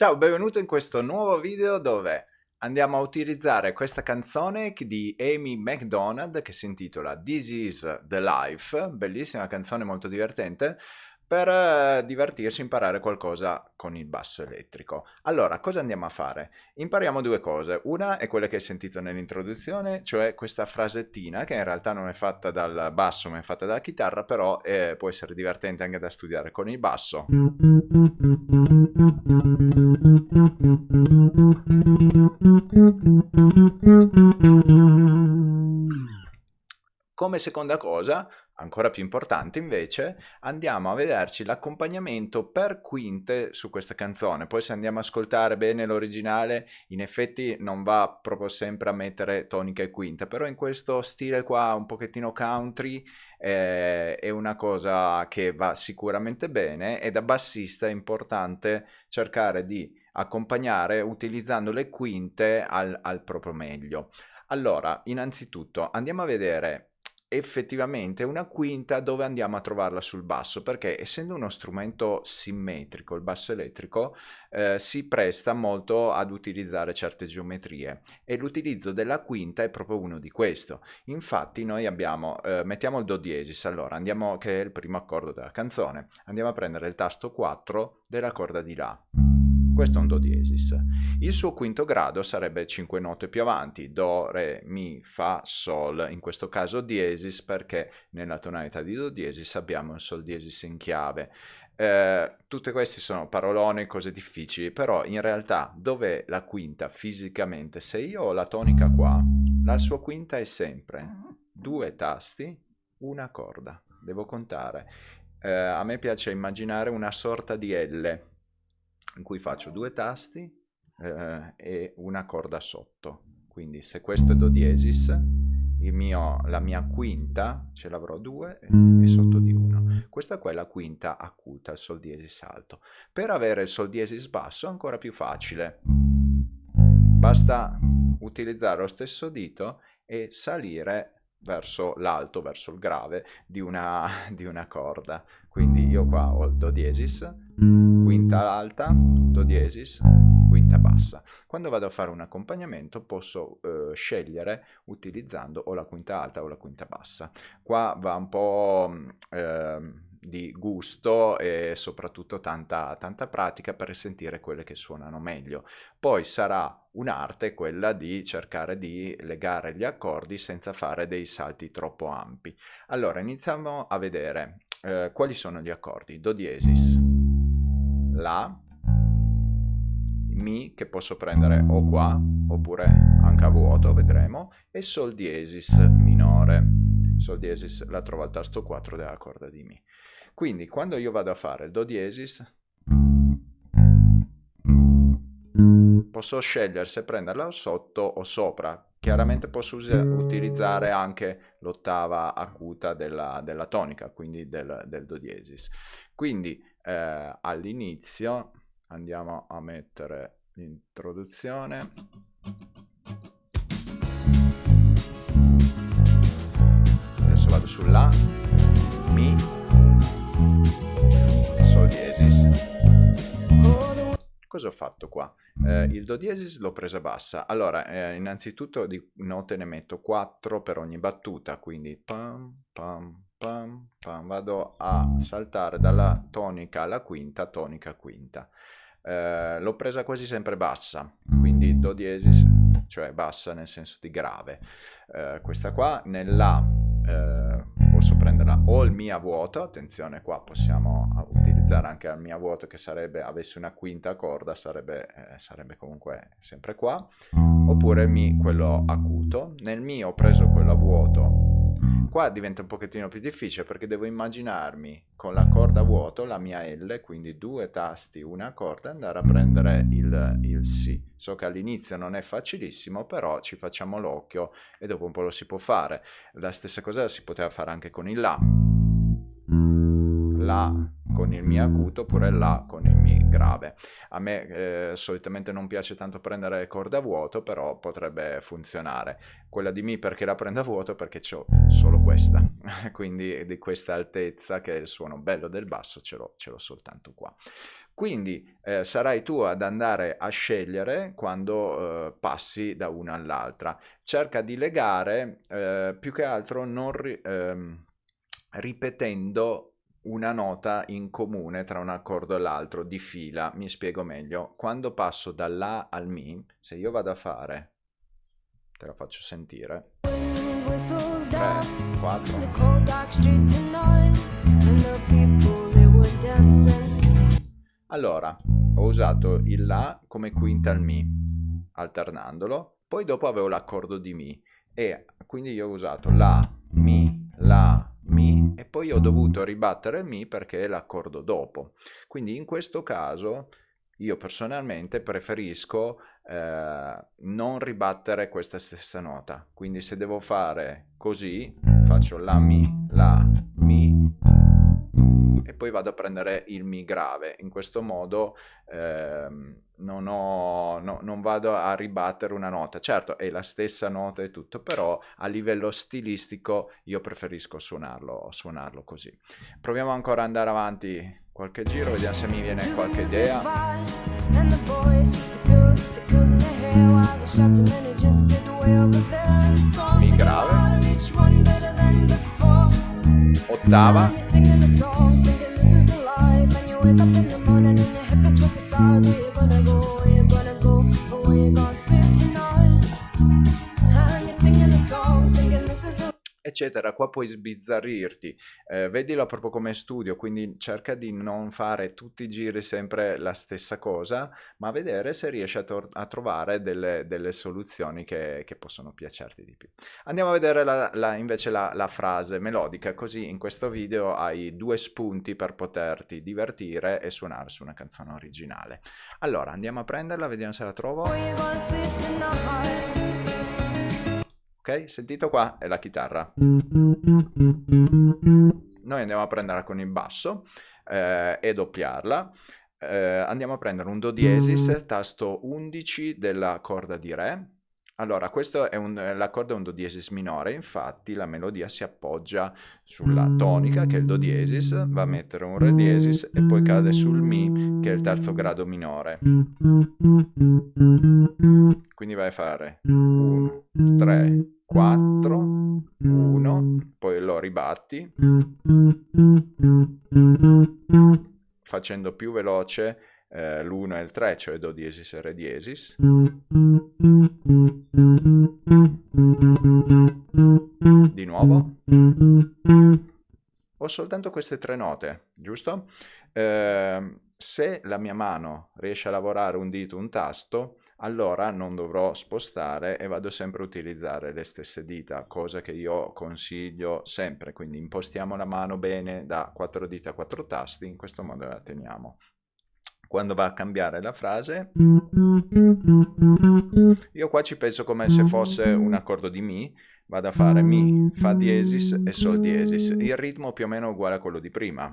Ciao, benvenuto in questo nuovo video dove andiamo a utilizzare questa canzone di Amy McDonald che si intitola This is the Life, bellissima canzone molto divertente, per eh, divertirsi imparare qualcosa con il basso elettrico. Allora, cosa andiamo a fare? Impariamo due cose. Una è quella che hai sentito nell'introduzione, cioè questa frasettina che in realtà non è fatta dal basso ma è fatta dalla chitarra, però eh, può essere divertente anche da studiare con il basso. Come seconda cosa, ancora più importante invece, andiamo a vederci l'accompagnamento per quinte su questa canzone. Poi se andiamo a ascoltare bene l'originale, in effetti non va proprio sempre a mettere tonica e quinta, però in questo stile qua un pochettino country eh, è una cosa che va sicuramente bene e da bassista è importante cercare di accompagnare utilizzando le quinte al, al proprio meglio. Allora, innanzitutto andiamo a vedere effettivamente una quinta dove andiamo a trovarla sul basso perché essendo uno strumento simmetrico il basso elettrico eh, si presta molto ad utilizzare certe geometrie e l'utilizzo della quinta è proprio uno di questo. Infatti noi abbiamo eh, mettiamo il do diesis allora andiamo che è il primo accordo della canzone andiamo a prendere il tasto 4 della corda di la questo è un Do diesis. Il suo quinto grado sarebbe 5 note più avanti, Do, Re, Mi, Fa, Sol, in questo caso diesis perché nella tonalità di Do diesis abbiamo il Sol diesis in chiave. Eh, tutte queste sono parolone, cose difficili, però in realtà dov'è la quinta fisicamente? Se io ho la tonica qua, la sua quinta è sempre due tasti, una corda, devo contare. Eh, a me piace immaginare una sorta di L, in cui faccio due tasti eh, e una corda sotto. Quindi se questo è Do diesis, mio, la mia quinta ce l'avrò due e sotto di uno. Questa qua è la quinta acuta, il Sol diesis alto. Per avere il Sol diesis basso è ancora più facile. Basta utilizzare lo stesso dito e salire verso l'alto, verso il grave di una, di una corda. Quindi io qua ho il Do diesis, quinta alta, Do diesis, quinta bassa. Quando vado a fare un accompagnamento posso eh, scegliere utilizzando o la quinta alta o la quinta bassa. Qua va un po' eh, di gusto e soprattutto tanta, tanta pratica per sentire quelle che suonano meglio. Poi sarà un'arte quella di cercare di legare gli accordi senza fare dei salti troppo ampi. Allora iniziamo a vedere eh, quali sono gli accordi. Do diesis, La, Mi che posso prendere o qua oppure anche a vuoto, vedremo, e Sol diesis minore. Sol diesis la trovo al tasto 4 della corda di Mi. Quindi quando io vado a fare il Do diesis, posso scegliere se prenderla sotto o sopra. Chiaramente posso utilizzare anche l'ottava acuta della, della, tonica, quindi del, del Do diesis. Quindi eh, all'inizio andiamo a mettere l'introduzione. Adesso vado sulla Mi, Sol diesis. Cosa ho fatto qua? Eh, il Do diesis l'ho presa bassa. Allora, eh, innanzitutto di note ne metto 4 per ogni battuta, quindi pam, pam, pam, pam. Vado a saltare dalla tonica alla quinta, tonica, quinta. Eh, l'ho presa quasi sempre bassa, quindi Do diesis, cioè bassa nel senso di grave. Eh, questa qua nella eh, posso prenderla o il Mi a vuoto, attenzione qua possiamo utilizzare anche il Mi a vuoto che sarebbe, avesse una quinta corda, sarebbe, eh, sarebbe comunque sempre qua, oppure Mi quello acuto. Nel Mi ho preso quello a vuoto Qua diventa un pochettino più difficile perché devo immaginarmi con la corda vuoto la mia L, quindi due tasti, una corda, andare a prendere il, il Si. So che all'inizio non è facilissimo, però ci facciamo l'occhio e dopo un po' lo si può fare. La stessa cosa si poteva fare anche con il La. La con il Mi acuto oppure La con il Mi grave. A me eh, solitamente non piace tanto prendere corda a vuoto, però potrebbe funzionare. Quella di Mi perché la prendo a vuoto? Perché ho solo questa, quindi di questa altezza che è il suono bello del basso ce l'ho, soltanto qua. Quindi eh, sarai tu ad andare a scegliere quando eh, passi da una all'altra. Cerca di legare eh, più che altro non ri ehm, ripetendo una nota in comune tra un accordo e l'altro di fila. Mi spiego meglio. Quando passo dall'A al Mi, se io vado a fare, te la faccio sentire, 3, 4, allora, ho usato il La come quinta al Mi, alternandolo, poi dopo avevo l'accordo di Mi e quindi io ho usato La, Mi, La, Mi e poi ho dovuto ribattere il Mi perché è l'accordo dopo. Quindi in questo caso io personalmente preferisco eh, non ribattere questa stessa nota. Quindi se devo fare così, faccio La Mi, La, e poi vado a prendere il Mi grave. In questo modo ehm, non, ho, no, non, vado a ribattere una nota. Certo, è la stessa nota e tutto, però a livello stilistico io preferisco suonarlo, suonarlo così. Proviamo ancora ad andare avanti qualche giro, vediamo se mi viene qualche idea. Mi grave. Ottava. Eccetera, qua puoi sbizzarrirti, eh, vedilo proprio come studio, quindi cerca di non fare tutti i giri sempre la stessa cosa, ma vedere se riesci a, a trovare delle, delle soluzioni che, che, possono piacerti di più. Andiamo a vedere la, la, invece la, la frase melodica, così in questo video hai due spunti per poterti divertire e suonare su una canzone originale. Allora, andiamo a prenderla, vediamo se la trovo. Ok, sentito qua è la chitarra. Noi andiamo a prenderla con il basso eh, e doppiarla. Eh, andiamo a prendere un Do diesis, tasto 11 della corda di Re. Allora, questo è un, l'accordo è un Do diesis minore, infatti la melodia si appoggia sulla tonica, che è il Do diesis, va a mettere un Re diesis e poi cade sul Mi, che è il terzo grado minore. Quindi vai a fare 1, 3, 4, 1, poi lo ribatti, facendo più veloce eh, l'1 e il 3, cioè Do diesis e Re diesis. Di nuovo. Ho soltanto queste tre note, giusto? Eh, se la mia mano riesce a lavorare un dito, un tasto, allora non dovrò spostare e vado sempre a utilizzare le stesse dita, cosa che io consiglio sempre, quindi impostiamo la mano bene da 4 dita a 4 tasti, in questo modo la teniamo. Quando va a cambiare la frase, io qua ci penso come se fosse un accordo di Mi, vado a fare Mi, Fa diesis e Sol diesis. Il ritmo più o meno è uguale a quello di prima.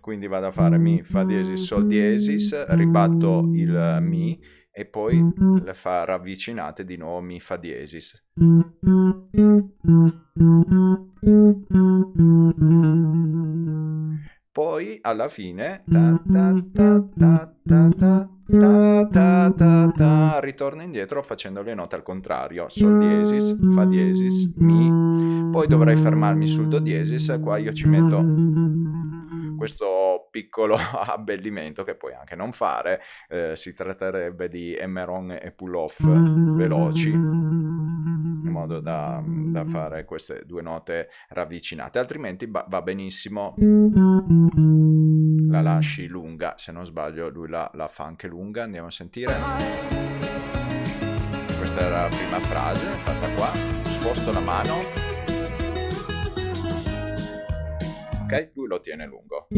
Quindi vado a fare Mi, Fa diesis, Sol diesis, ribatto il Mi e poi le fa ravvicinate di nuovo Mi, Fa diesis. Poi alla fine ta ritorno indietro facendo le note al contrario sol diesis fa diesis mi poi dovrei fermarmi sul do diesis qua io ci metto questo piccolo abbellimento che puoi anche non fare eh, si tratterebbe di emeron e pull off veloci modo da, da fare queste due note ravvicinate altrimenti va, va benissimo la lasci lunga, se non sbaglio lui la, la fa anche lunga, andiamo a sentire. Questa era la prima frase fatta qua, sposto la mano. Ok, lui lo tiene lungo.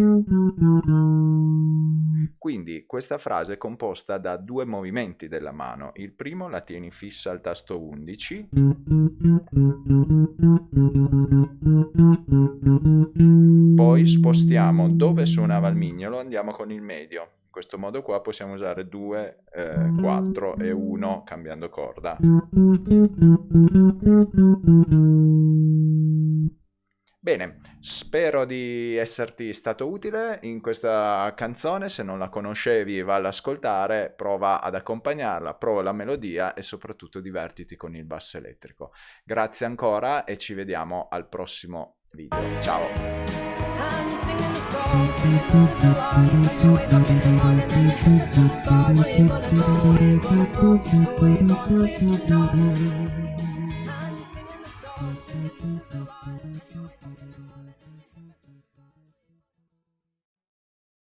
Quindi questa frase è composta da due movimenti della mano. Il primo la tieni fissa al tasto 11. Poi spostiamo dove suonava il mignolo, andiamo con il medio. In questo modo qua possiamo usare 2, eh, 4 e 1 cambiando corda. Bene, spero di esserti stato utile in questa canzone, se non la conoscevi va ad ascoltare, prova ad accompagnarla, prova la melodia e soprattutto divertiti con il basso elettrico. Grazie ancora e ci vediamo al prossimo video. Ciao!